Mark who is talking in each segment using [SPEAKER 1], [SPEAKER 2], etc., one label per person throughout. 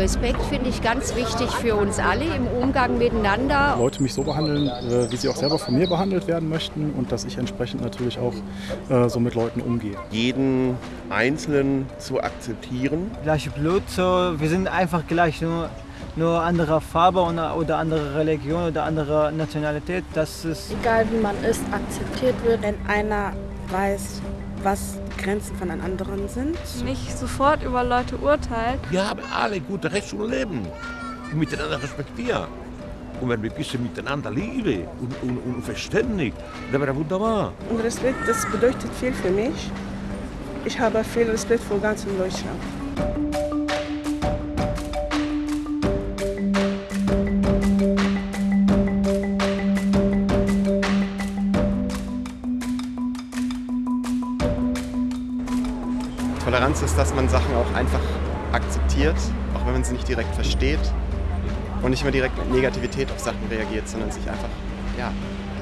[SPEAKER 1] Respekt finde ich ganz wichtig für uns alle im Umgang miteinander.
[SPEAKER 2] Leute mich so behandeln, äh, wie sie auch selber von mir behandelt werden möchten und dass ich entsprechend natürlich auch äh, so mit Leuten umgehe.
[SPEAKER 3] Jeden Einzelnen zu akzeptieren.
[SPEAKER 4] Gleiche Blut, so, wir sind einfach gleich, nur, nur andere Farbe oder andere Religion oder andere Nationalität. Das ist
[SPEAKER 5] Egal wie man ist, akzeptiert wird, wenn einer weiß, was Grenzen von einem anderen sind.
[SPEAKER 6] Nicht sofort über Leute urteilt.
[SPEAKER 3] Wir haben alle gute Recht zum Leben und miteinander respektieren. Und wenn wir ein bisschen miteinander lieben und, und, und verständig, dann wäre das wunderbar.
[SPEAKER 5] Und Respekt, das bedeutet viel für mich. Ich habe viel Respekt vor ganz Deutschland.
[SPEAKER 7] Toleranz ist, dass man Sachen auch einfach akzeptiert, auch wenn man sie nicht direkt versteht und nicht immer direkt mit Negativität auf Sachen reagiert, sondern sich einfach, ja,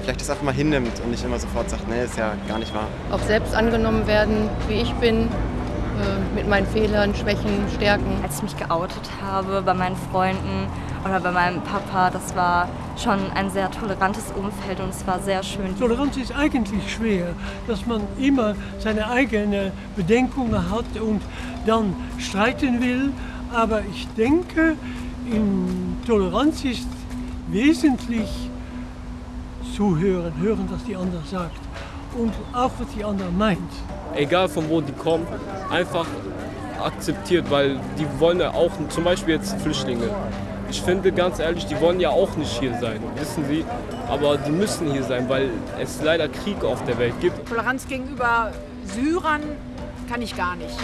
[SPEAKER 7] vielleicht das einfach mal hinnimmt und nicht immer sofort sagt, nee, ist ja gar nicht wahr.
[SPEAKER 1] Auch selbst angenommen werden, wie ich bin, äh, mit meinen Fehlern, Schwächen, Stärken.
[SPEAKER 6] Als ich mich geoutet habe bei meinen Freunden oder bei meinem Papa, das war schon ein sehr tolerantes Umfeld und es war sehr schön.
[SPEAKER 8] Toleranz ist eigentlich schwer, dass man immer seine eigenen Bedenkungen hat und dann streiten will. Aber ich denke, in Toleranz ist wesentlich zuhören, hören, was die andere sagt und auch was die andere meint.
[SPEAKER 9] Egal von wo die kommen, einfach akzeptiert, weil die wollen ja auch, zum Beispiel jetzt Flüchtlinge. Ich finde ganz ehrlich, die wollen ja auch nicht hier sein, wissen Sie. Aber die müssen hier sein, weil es leider Krieg auf der Welt gibt.
[SPEAKER 10] Toleranz gegenüber Syrern kann ich gar nicht.